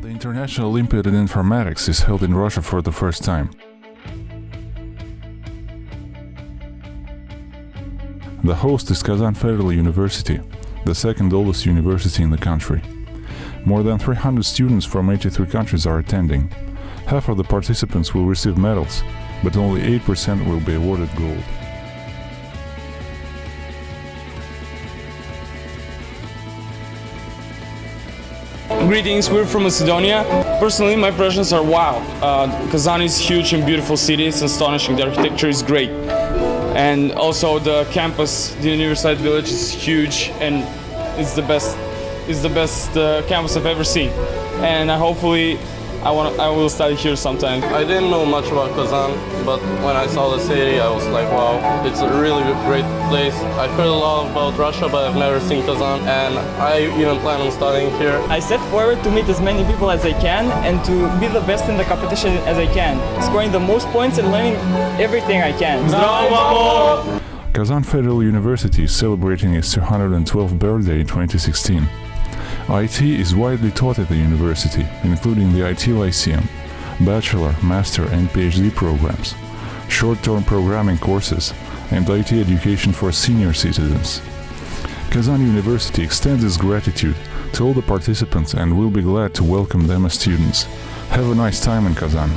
National Olympiad in Informatics is held in Russia for the first time. The host is Kazan Federal University, the second oldest university in the country. More than 300 students from 83 countries are attending. Half of the participants will receive medals, but only 8% will be awarded gold. Greetings, we're from Macedonia. Personally, my impressions are wow. Uh, Kazan is huge and beautiful city. It's astonishing. The architecture is great. And also the campus, the University Village is huge and it's the best, it's the best uh, campus I've ever seen. And I hopefully I want I will study here sometime. I didn't know much about Kazan, but when I saw the city, I was like, wow, it's a really great place. I heard a lot about Russia, but I've never seen Kazan, and I even plan on studying here. I set forward to meet as many people as I can and to be the best in the competition as I can, scoring the most points and learning everything I can. Kazan Federal University is celebrating its 212th birthday in 2016. IT is widely taught at the university, including the IT Lyceum, bachelor, master and PhD programs, short-term programming courses, and IT education for senior citizens. Kazan University extends its gratitude to all the participants and will be glad to welcome them as students. Have a nice time in Kazan.